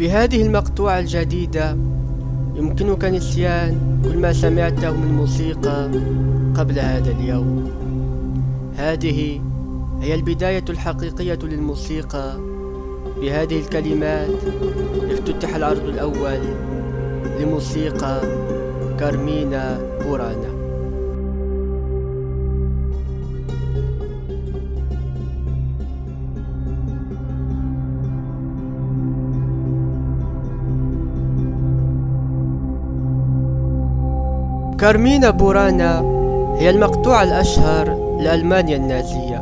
بهذه المقطوعة الجديدة يمكنك نسيان كل ما سمعته من موسيقى قبل هذا اليوم. هذه هي البداية الحقيقية للموسيقى. بهذه الكلمات افتتح العرض الأول لموسيقى كارمينا بورانا. كارمينا بورانا هي المقطوعة الأشهر لألمانيا النازية.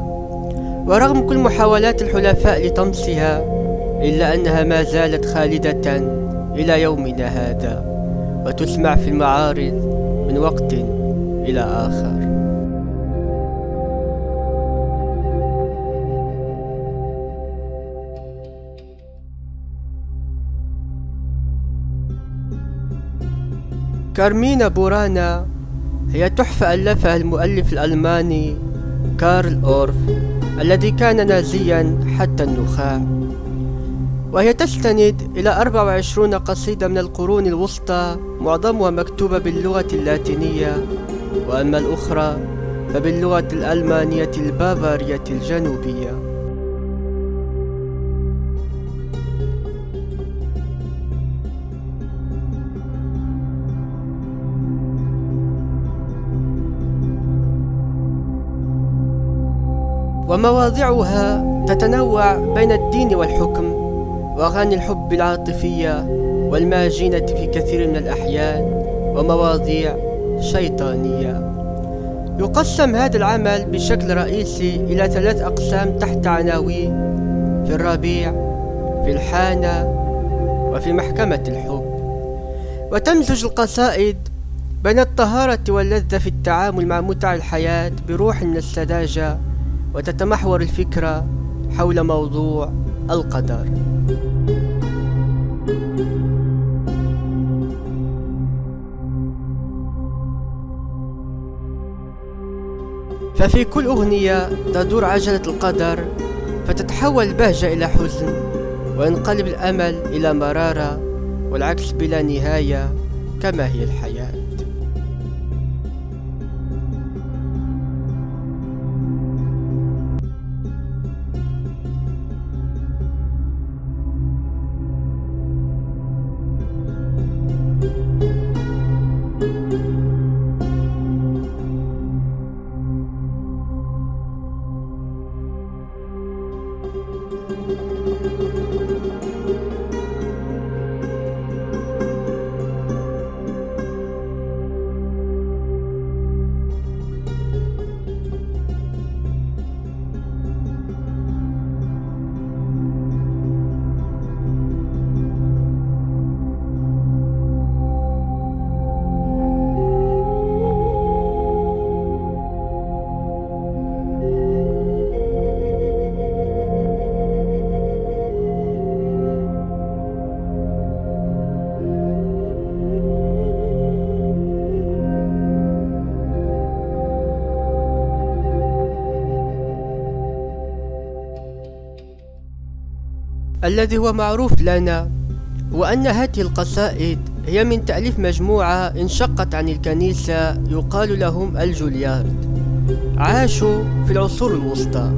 ورغم كل محاولات الحلفاء لطمسها إلا أنها ما زالت خالدة إلى يومنا هذا وتسمع في المعارض من وقت إلى آخر. كارمينا بورانا هي تحفة ألفها المؤلف الألماني كارل أورف الذي كان نازيا حتى النخاع. وهي تستند إلى 24 قصيدة من القرون الوسطى معظمها مكتوبة باللغة اللاتينية. وأما الأخرى فباللغة الألمانية البافارية الجنوبية. ومواضعها تتنوع بين الدين والحكم وأغاني الحب العاطفية والماجنة في كثير من الأحيان ومواضيع شيطانية. يقسم هذا العمل بشكل رئيسي إلى ثلاث أقسام تحت عناوين في الربيع في الحانة وفي محكمة الحب. وتمزج القصائد بين الطهارة واللذة في التعامل مع متع الحياة بروح من السذاجة وتتمحور الفكرة حول موضوع القدر. ففي كل أغنية تدور عجلة القدر فتتحول البهجة إلى حزن وينقلب الأمل إلى مرارة والعكس بلا نهاية كما هي الحياة. الذي هو معروف لنا هو أن هذه القصائد هي من تأليف مجموعة انشقت عن الكنيسة يقال لهم الجوليارد. عاشوا في العصور الوسطى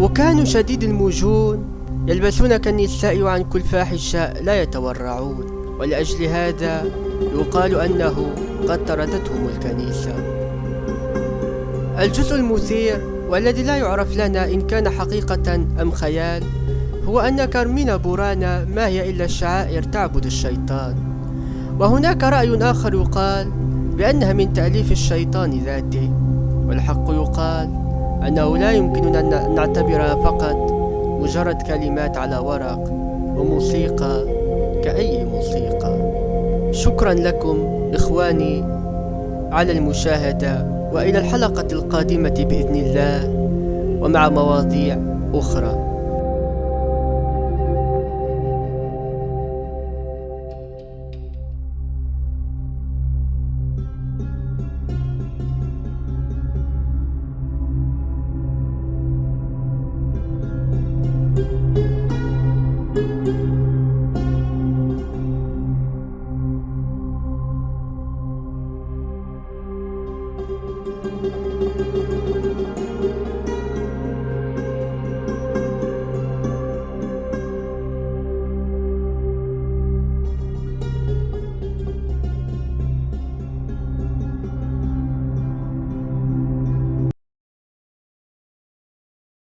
وكانوا شديد المجون يلبسون كالنساء وعن كل فاحشة لا يتورعون. ولأجل هذا يقال أنه قد طردتهم الكنيسة. الجزء المثير والذي لا يعرف لنا إن كان حقيقة أم خيال هو أن كارمينا بورانا ما هي إلا شعائر تعبد الشيطان؟ وهناك رأي آخر يقال بأنها من تأليف الشيطان ذاته والحق يقال أنه لا يمكننا أن نعتبرها فقط مجرد كلمات على ورق وموسيقى كأي موسيقى. شكرا لكم إخواني على المشاهدة وإلى الحلقة القادمة بإذن الله ومع مواضيع أخرى.